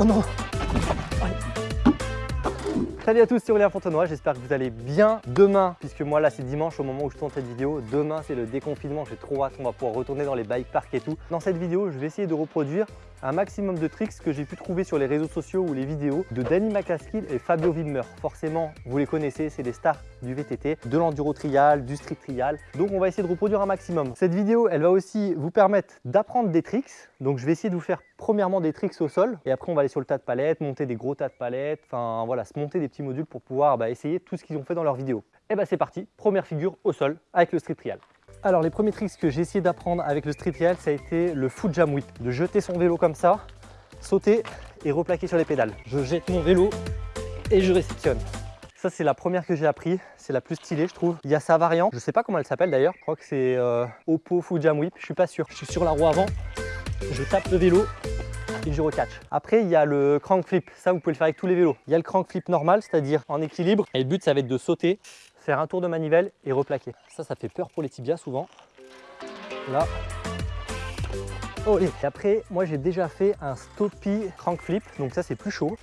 Oh non Salut à tous, c'est Aurélien Fontenoy, j'espère que vous allez bien. Demain, puisque moi là c'est dimanche au moment où je tourne cette vidéo, demain c'est le déconfinement, j'ai trop hâte, on va pouvoir retourner dans les bike parks et tout. Dans cette vidéo, je vais essayer de reproduire un maximum de tricks que j'ai pu trouver sur les réseaux sociaux ou les vidéos de Danny McCaskill et Fabio Wimmer. Forcément, vous les connaissez, c'est des stars du VTT, de l'enduro trial, du street trial. Donc on va essayer de reproduire un maximum. Cette vidéo, elle va aussi vous permettre d'apprendre des tricks. Donc je vais essayer de vous faire premièrement des tricks au sol et après on va aller sur le tas de palettes, monter des gros tas de palettes, enfin voilà, se monter des petits modules pour pouvoir bah, essayer tout ce qu'ils ont fait dans leur vidéo. Et bah c'est parti, première figure au sol avec le street trial. Alors les premiers tricks que j'ai essayé d'apprendre avec le street trial, ça a été le foot jam whip, de jeter son vélo comme ça, sauter et replaquer sur les pédales. Je jette mon vélo et je réceptionne. Ça c'est la première que j'ai appris, c'est la plus stylée je trouve. Il y a sa variante, je sais pas comment elle s'appelle d'ailleurs, je crois que c'est euh, Oppo Foot Jam Whip, je suis pas sûr. Je suis sur la roue avant, je tape le vélo et je recatch. Après, il y a le crank flip. Ça, vous pouvez le faire avec tous les vélos. Il y a le crank flip normal, c'est-à-dire en équilibre. Et le but, ça va être de sauter, faire un tour de manivelle et replaquer. Ça, ça fait peur pour les tibias souvent. Là. Oh, et après, moi, j'ai déjà fait un stoppie crank flip. Donc ça, c'est plus chaud.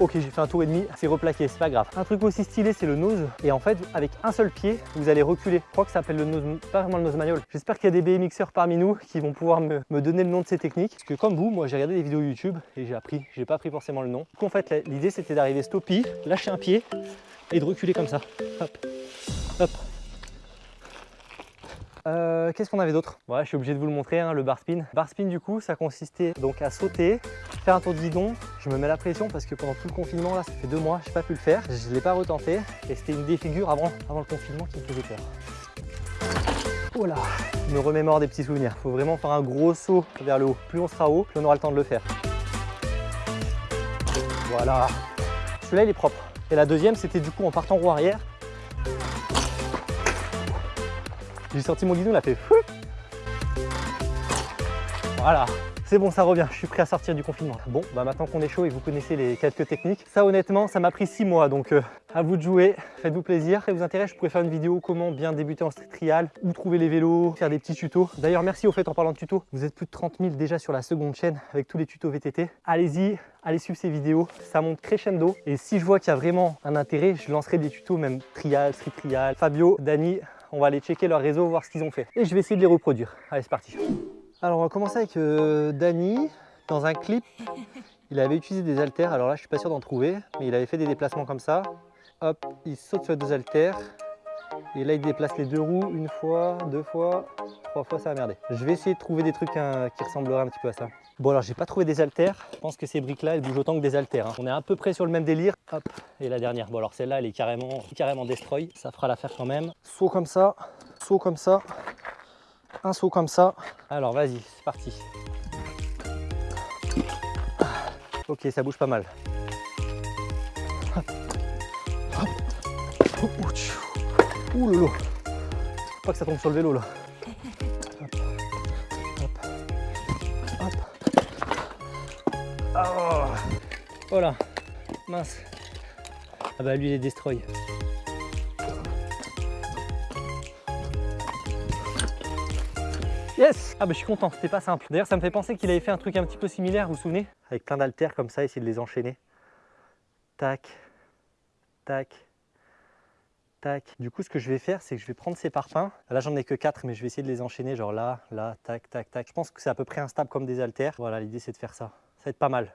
Ok, j'ai fait un tour et demi, c'est replaqué, c'est pas grave. Un truc aussi stylé, c'est le nose. Et en fait, avec un seul pied, vous allez reculer. Je crois que ça s'appelle le nose, pas vraiment le nose manual. J'espère qu'il y a des BMXers parmi nous qui vont pouvoir me, donner le nom de ces techniques. Parce que comme vous, moi j'ai regardé des vidéos YouTube et j'ai appris, j'ai pas appris forcément le nom. Donc en fait, l'idée c'était d'arriver stoppie, lâcher un pied et de reculer comme ça. Hop, hop, euh, qu'est-ce qu'on avait d'autre? Ouais, je suis obligé de vous le montrer, hein, le bar spin. Bar spin, du coup, ça consistait donc à sauter, faire un tour de guidon. Je me mets la pression parce que pendant tout le confinement, là, ça fait deux mois, je n'ai pas pu le faire. Je ne l'ai pas retenté et c'était une défigure avant, avant le confinement qui me faisait peur. Oh là Je me remémore des petits souvenirs. Il faut vraiment faire un gros saut vers le haut. Plus on sera haut, plus on aura le temps de le faire. Voilà. Celui-là, il est propre. Et la deuxième, c'était du coup en partant roue arrière, J'ai sorti mon guidon, il a fait fou. Voilà, c'est bon, ça revient, je suis prêt à sortir du confinement. Bon, bah maintenant qu'on est chaud et vous connaissez les quelques techniques, ça honnêtement, ça m'a pris six mois, donc euh, à vous de jouer, faites-vous plaisir. Si ça vous intéresse, je pourrais faire une vidéo comment bien débuter en street trial, où trouver les vélos, faire des petits tutos. D'ailleurs, merci au fait en parlant de tutos, vous êtes plus de 30 000 déjà sur la seconde chaîne avec tous les tutos VTT. Allez-y, allez suivre ces vidéos, ça monte crescendo. Et si je vois qu'il y a vraiment un intérêt, je lancerai des tutos, même trial, street trial. Fabio, Dani, on va aller checker leur réseau, voir ce qu'ils ont fait. Et je vais essayer de les reproduire. Allez, c'est parti. Alors, on va commencer avec euh. Dans un clip, il avait utilisé des haltères. Alors là, je suis pas sûr d'en trouver, mais il avait fait des déplacements comme ça. Hop, il saute sur deux haltères. Et là, il déplace les deux roues une fois, deux fois, trois fois, ça a merdé. Je vais essayer de trouver des trucs hein, qui ressembleraient un petit peu à ça. Bon, alors, j'ai pas trouvé des haltères. Je pense que ces briques-là, elles bougent autant que des haltères. Hein. On est à peu près sur le même délire. Hop, et la dernière. Bon, alors celle-là, elle est carrément, carrément destroy. Ça fera l'affaire quand même. Saut comme ça, saut comme ça, un saut comme ça. Alors, vas-y, c'est parti. Ok, ça bouge pas mal. Ouh Pas que ça tombe sur le vélo là. Oh. Voilà. Mince. Ah bah lui il est destroy. Yes Ah bah je suis content, c'était pas simple. D'ailleurs ça me fait penser qu'il avait fait un truc un petit peu similaire, vous vous souvenez? Avec plein d'altères comme ça, essayer de les enchaîner. Tac, tac, tac. Du coup, ce que je vais faire, c'est que je vais prendre ces parpaings. Là, j'en ai que 4, mais je vais essayer de les enchaîner, genre là, là, tac, tac, tac. Je pense que c'est à peu près instable comme des haltères. Voilà, l'idée, c'est de faire ça. Ça va être pas mal.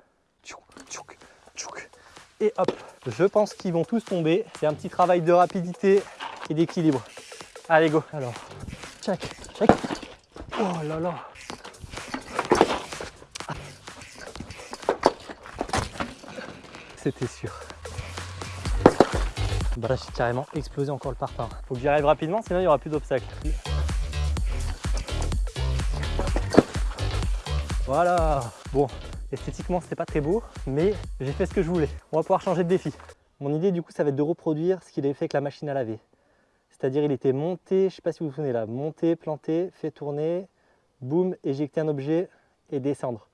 Et hop, je pense qu'ils vont tous tomber. C'est un petit travail de rapidité et d'équilibre. Allez, go. Alors, check, check. Oh là là. C'était sûr. Bah là, j'ai carrément explosé encore le parpaing. Faut que j'y arrive rapidement, sinon il n'y aura plus d'obstacles. Voilà. Bon, esthétiquement, c'était pas très beau, mais j'ai fait ce que je voulais. On va pouvoir changer de défi. Mon idée, du coup, ça va être de reproduire ce qu'il avait fait avec la machine à laver. C'est-à-dire, il était monté, je sais pas si vous vous souvenez là, monté, planté, fait tourner, boum, éjecter un objet et descendre.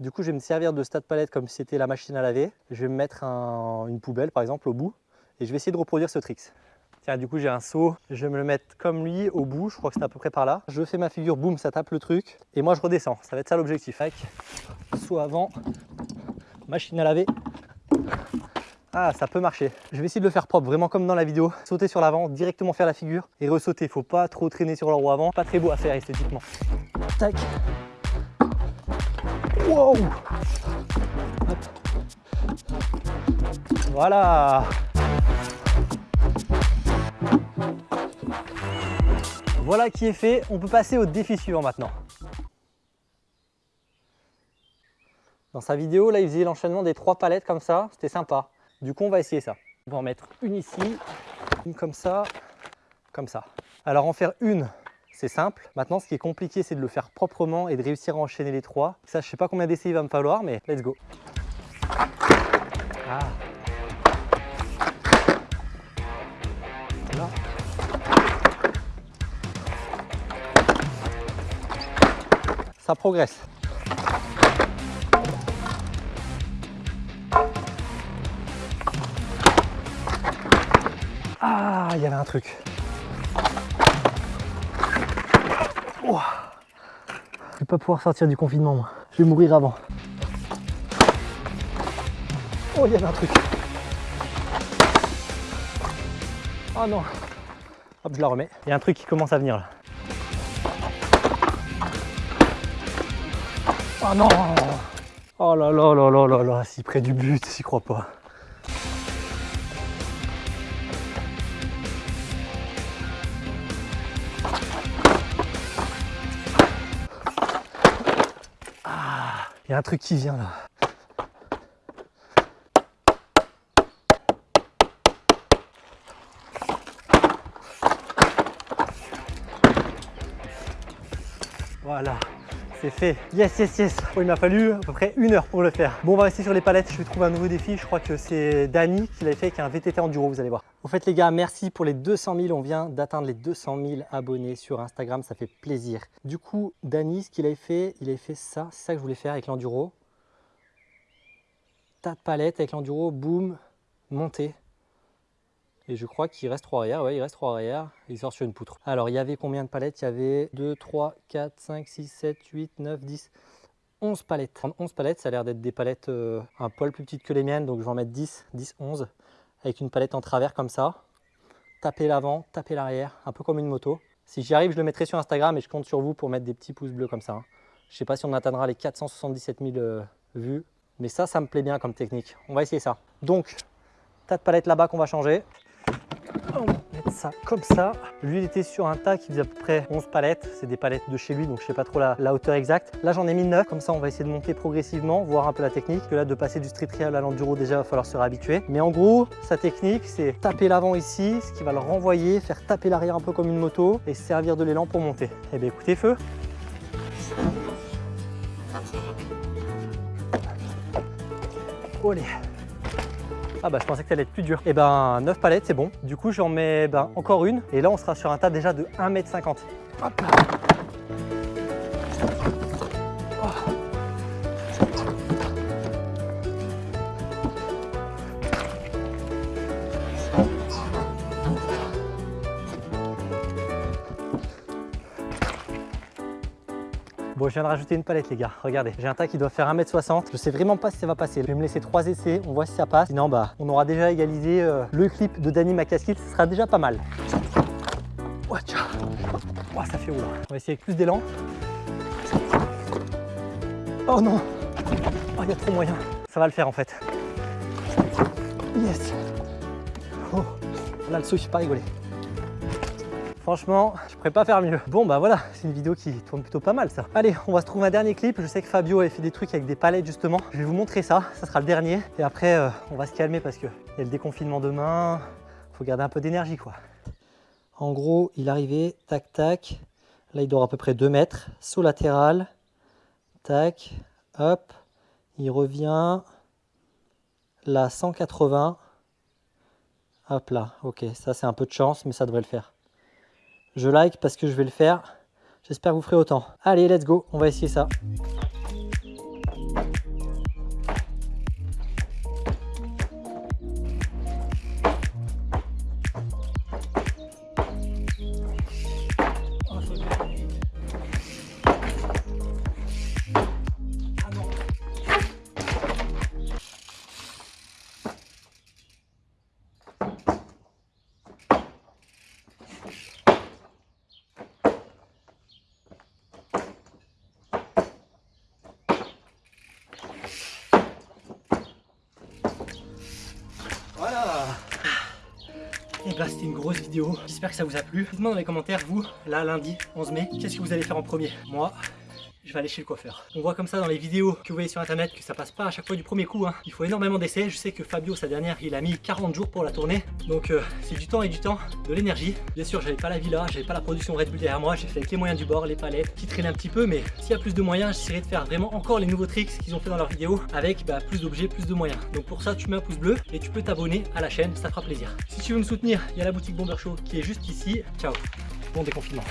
Du coup, je vais me servir de stade palette comme si c'était la machine à laver. Je vais me mettre une poubelle, par exemple, au bout et je vais essayer de reproduire ce trick. Tiens, du coup, j'ai un seau. Je vais me le mettre comme lui au bout. Je crois que c'est à peu près par là. Je fais ma figure, boum, ça tape le truc. Et moi, je redescends. Ça va être ça l'objectif. Seau avant, machine à laver. Ah, ça peut marcher. Je vais essayer de le faire propre, vraiment comme dans la vidéo. Sauter sur l'avant, directement faire la figure et ressauter. Faut pas trop traîner sur le roue avant. Pas très beau à faire esthétiquement. Tac. Wow Voilà Voilà qui est fait, on peut passer au défi suivant maintenant. Dans sa vidéo, là, il faisait l'enchaînement des trois palettes comme ça, c'était sympa. Du coup, on va essayer ça. On va en mettre une ici, une comme ça, comme ça. Alors, en faire une, c'est simple. Maintenant, ce qui est compliqué, c'est de le faire proprement et de réussir à enchaîner les trois. Ça, je sais pas combien d'essais il va me falloir, mais let's go. Ah. Ça progresse. Ah, il y avait un truc. Oh. Je vais pas pouvoir sortir du confinement, moi. Je vais mourir avant. Oh, il y un truc. Oh non. Hop, je la remets. Il y a un truc qui commence à venir là. Oh non Oh là là là là là là, si près du but, s'y crois pas. Ah, il y a un truc qui vient là. Voilà fait. Yes, yes, yes. il m'a fallu à peu près une heure pour le faire. Bon, on va rester sur les palettes. Je vais trouver un nouveau défi. Je crois que c'est Dani qui l'avait fait avec un VTT Enduro, vous allez voir. Au fait, les gars, merci pour les 200 000. On vient d'atteindre les 200 000 abonnés sur Instagram. Ça fait plaisir. Du coup, Dani, ce qu'il avait fait, il avait fait ça. C'est ça que je voulais faire avec l'enduro. Tas de palettes avec l'enduro. Boum, monter. Et je crois qu'il reste 3 arrière. Ouais, il reste 3 arrière. Il sort sur une poutre. Alors, il y avait combien de palettes? Il y avait 2, 3, 4, 5, 6, 7, 8, 9, 10, 11 palettes. 11 palettes, ça a l'air d'être des palettes euh, un poil plus petites que les miennes. Donc, je vais en mettre 10, 10, 11. Avec une palette en travers comme ça. Taper l'avant, taper l'arrière. Un peu comme une moto. Si j'y arrive, je le mettrai sur Instagram et je compte sur vous pour mettre des petits pouces bleus comme ça. Hein. Je ne sais pas si on atteindra les 477 000 euh, vues. Mais ça, ça me plaît bien comme technique. On va essayer ça. Donc, tas de palettes là-bas qu'on va changer. Comme ça. Lui, il était sur un tas qui faisait à peu près 11 palettes. C'est des palettes de chez lui, donc je sais pas trop la, hauteur exacte. Là, j'en ai mis 9. Comme ça, on va essayer de monter progressivement, voir un peu la technique. Que là, de passer du street trail à l'enduro, déjà, il va falloir se réhabituer. Mais en gros, sa technique, c'est taper l'avant ici, ce qui va le renvoyer, faire taper l'arrière un peu comme une moto et servir de l'élan pour monter. Eh bien, écoutez, feu ah bah je pensais que ça allait être plus dur. Et eh ben 9 palettes c'est bon. Du coup j'en mets ben, encore une. Et là on sera sur un tas déjà de 1m50. Hop là. Je viens de rajouter une palette, les gars. Regardez, j'ai un tas qui doit faire 1m60. Je sais vraiment pas si ça va passer. Je vais me laisser trois essais. On voit si ça passe. Sinon, bah, on aura déjà égalisé euh, le clip de Danny McCaskill. Ce sera déjà pas mal. Oh, ça fait oula. On va essayer avec plus d'élan. Oh non Oh, il y a trop moyen. Ça va le faire en fait. Yes Oh Là, le saut, je pas rigolé. Franchement, je pourrais pas faire mieux. Bon bah voilà, c'est une vidéo qui tourne plutôt pas mal ça. Allez, on va se trouver un dernier clip. Je sais que Fabio avait fait des trucs avec des palettes justement. Je vais vous montrer ça, ça sera le dernier. Et après, euh, on va se calmer parce qu'il y a le déconfinement demain. Faut garder un peu d'énergie quoi. En gros, il arrivait, tac tac. Là, il dort à peu près 2 mètres. Saut latéral, tac, hop. Il revient. Là, 180. Hop là, ok, ça c'est un peu de chance, mais ça devrait le faire. Je like parce que je vais le faire. J'espère que vous ferez autant. Allez, let's go, on va essayer ça. Et bah c'était une grosse vidéo, j'espère que ça vous a plu. Dites-moi dans les commentaires, vous, là lundi 11 mai, qu'est-ce que vous allez faire en premier? Moi, aller chez le coiffeur. On voit comme ça dans les vidéos que vous voyez sur internet que ça passe pas à chaque fois du premier coup. Hein. Il faut énormément d'essais. Je sais que Fabio, sa dernière, il a mis 40 jours pour la tourner. Donc euh, c'est du temps et du temps, de l'énergie. Bien sûr, j'avais pas la villa, j'avais pas la production Red Bull derrière moi. J'ai fait les moyens du bord, les palettes, qui traînaient un petit peu. Mais s'il y a plus de moyens, j'essaierai de faire vraiment encore les nouveaux tricks qu'ils ont fait dans leurs vidéos avec bah, plus d'objets, plus de moyens. Donc pour ça, tu mets un pouce bleu et tu peux t'abonner à la chaîne, ça fera plaisir. Si tu veux me soutenir, il y a la boutique Bomber Show qui est juste ici. Ciao, bon déconfinement.